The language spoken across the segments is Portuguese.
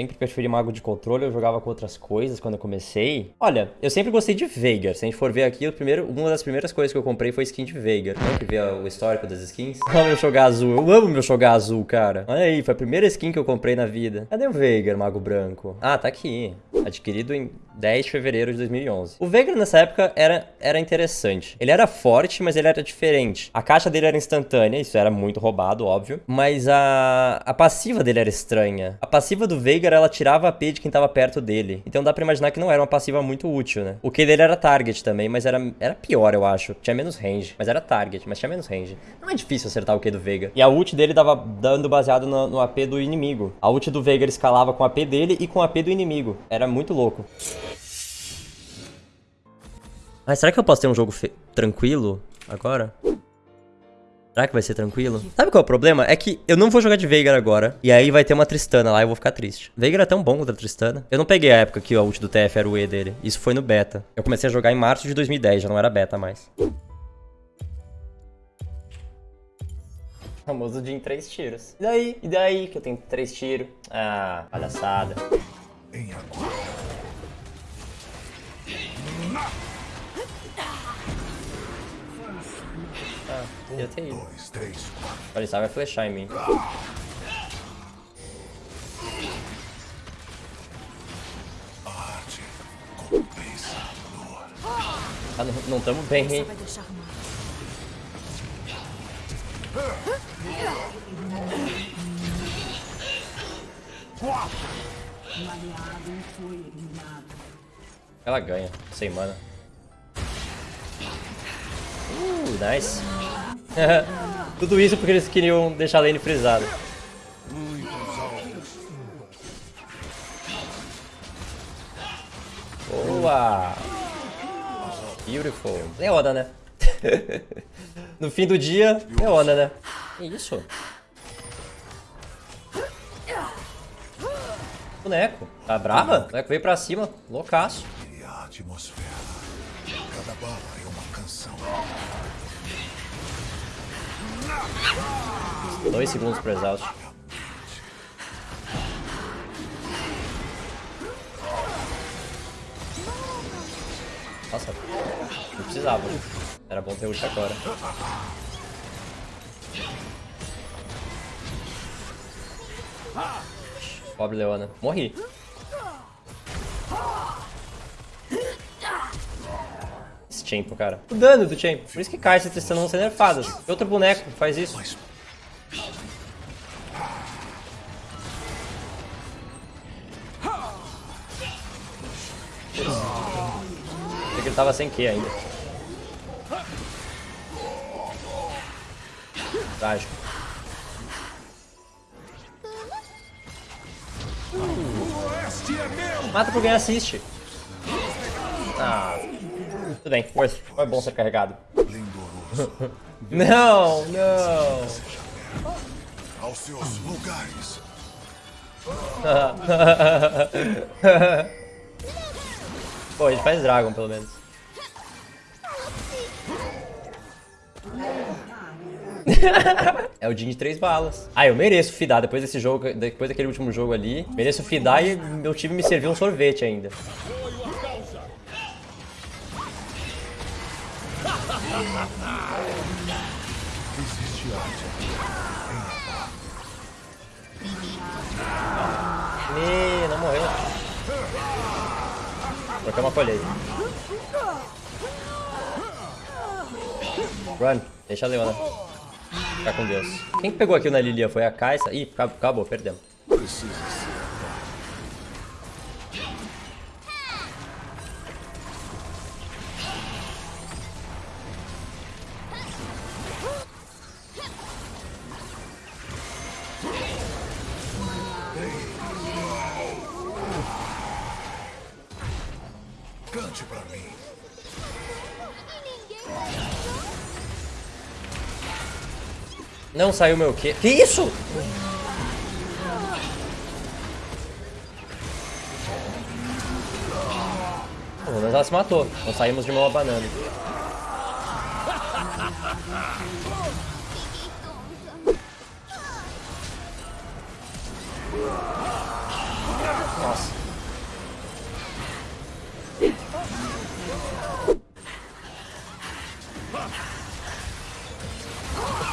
Sempre preferi mago de controle, eu jogava com outras coisas quando eu comecei. Olha, eu sempre gostei de Veigar. Se a gente for ver aqui, o primeiro, uma das primeiras coisas que eu comprei foi skin de Veigar. Vamos que ver o histórico das skins? Olha meu jogar azul. Eu amo meu jogar azul, cara. Olha aí, foi a primeira skin que eu comprei na vida. Cadê o Veigar, mago branco? Ah, tá aqui. Adquirido em 10 de fevereiro de 2011. O Veigar nessa época era, era interessante. Ele era forte, mas ele era diferente. A caixa dele era instantânea, isso era muito roubado, óbvio. Mas a, a passiva dele era estranha. A passiva do Veigar, ela tirava AP de quem tava perto dele. Então dá pra imaginar que não era uma passiva muito útil, né? O Q dele era target também, mas era, era pior, eu acho. Tinha menos range, mas era target, mas tinha menos range. Não é difícil acertar o Q do Veigar. E a ult dele dava dando baseado no, no AP do inimigo. A ult do Veigar escalava com a AP dele e com a AP do inimigo. Era muito louco. Mas será que eu posso ter um jogo tranquilo agora? Será que vai ser tranquilo? Sabe qual é o problema? É que eu não vou jogar de Veigar agora. E aí vai ter uma Tristana lá e eu vou ficar triste. Veigar é tão bom contra a Tristana. Eu não peguei a época que a ult do TF era o E dele. Isso foi no beta. Eu comecei a jogar em março de 2010, já não era beta mais. Famoso de em três tiros. E daí? E daí que eu tenho três tiros? Ah, palhaçada. Em agora. Ah, podia ter ido. Olha, ele vai flechar em mim. Ah, não estamos bem, hein? Ela ganha, sem mana. Nice. Tudo isso porque eles queriam deixar a lane frisada. Boa! Beautiful. Leona, né? no fim do dia, Leona, né? Que isso? Boneco. Tá brava? O boneco veio pra cima, loucaço. Cada bala é uma canção. Dois segundos pro exaust. Nossa, não precisava. Era bom ter ult agora. Pobre Leona. Morri. Champion, cara. O dano do Champion. Por isso que cai testando vão ser nerfadas. Outro boneco faz isso. Achei que ele tava sem Q ainda. Trágico. Mata por ganhar assist. Ah. Tudo bem. Foi bom ser carregado. não, não. Aos seus lugares. Pô, a gente faz Dragon, pelo menos. é o Jin de três balas. Ah, eu mereço fidar depois desse jogo, depois daquele último jogo ali. Mereço fidar e meu time me serviu um sorvete ainda. Me, não morreu. Trocar uma colheita. Run, deixa a Leona. Ficar com Deus. Quem que pegou aqui na Lilia? Foi a Kaisa? Ih, acabou, perdemos. Precisa Não saiu meu quê? Que isso? Pelo menos ela se matou. Não saímos de uma banana.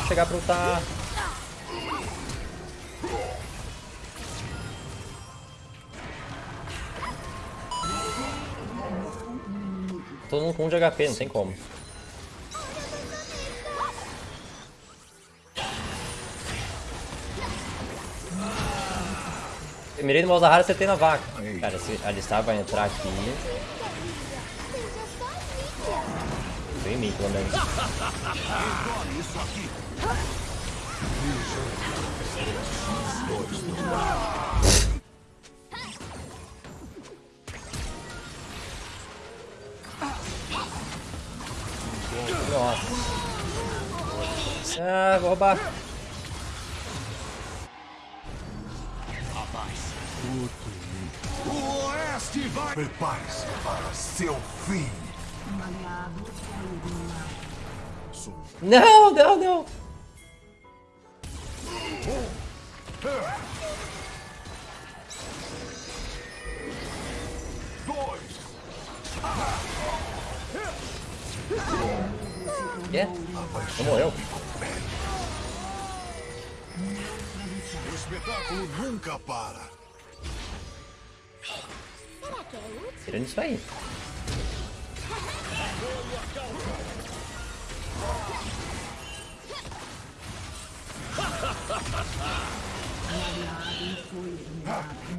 Chegar pra lutar. Todo mundo com 1 de HP, não tem como. Eu mirei no Malzahar e acertei na vaca. Cara, se a Alistar vai entrar aqui... Vem em mim, pelo menos. Nossa. Ah, vou roubar. O Oeste vai... Prepare-se para seu fim. Não, não, não. Dois. Quê? Não morreu? O espetáculo nunca para. Tirando isso aí.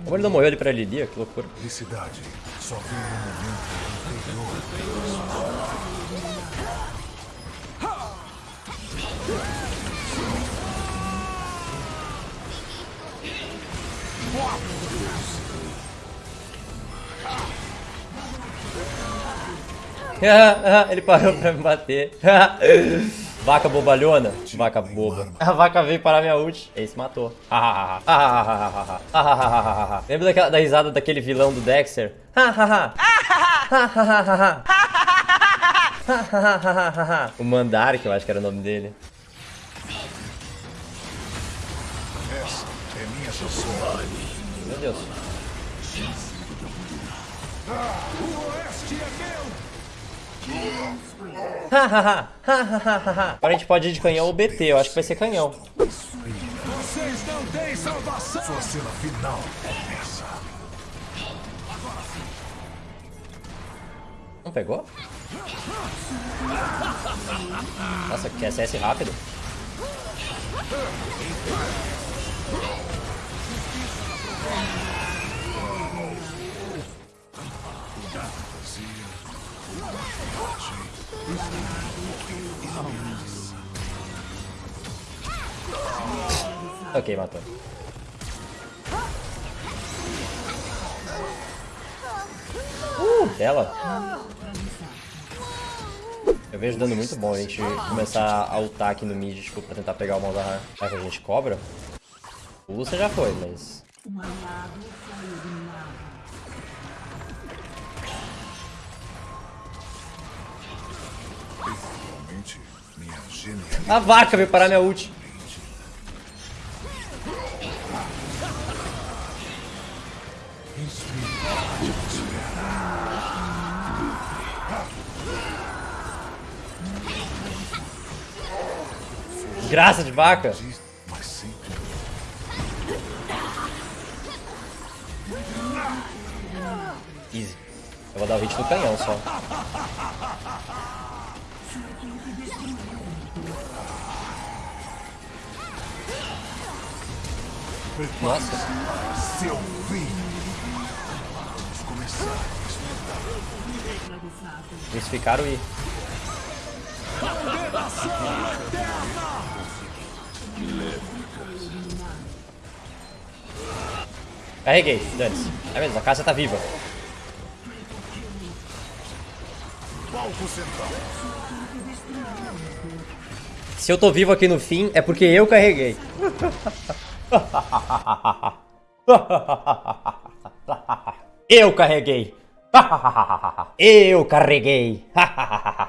Como ele não morreu ali pra Lilia? Que loucura. Felicidade só vem no momento anterior. ele parou pra me bater. Vaca bobalhona. Vaca boba. A vaca veio parar minha ult. Esse matou. Lembra daquela, da risada daquele vilão do Dexter? o Mandar, que eu acho que era o nome dele. Essa é minha chanson. Meu Deus. O Oeste é. Agora a gente pode ir de canhão ou BT. Eu acho que vai ser canhão. Vocês não têm salvação. Sua cena final é essa. Não pegou? Nossa, que SS rápido. Ok, matou. Uh, bela. Eu vejo dando muito bom a gente começar a ultar aqui no mid, tipo, pra tentar pegar o Malzahar. Será que a gente cobra? O Lúcia já foi, mas... Realmente, minha genialidade. A vaca veio parar minha ult. Graça de vaca. Easy. Eu vou dar o hit no canhão só. Nossa. seu fim. Vamos começar. Eles ficaram e... Carreguei, dane-se. É mesmo, a casa tá viva. Se eu tô vivo aqui no fim, é porque eu carreguei. Eu carreguei. Eu carreguei.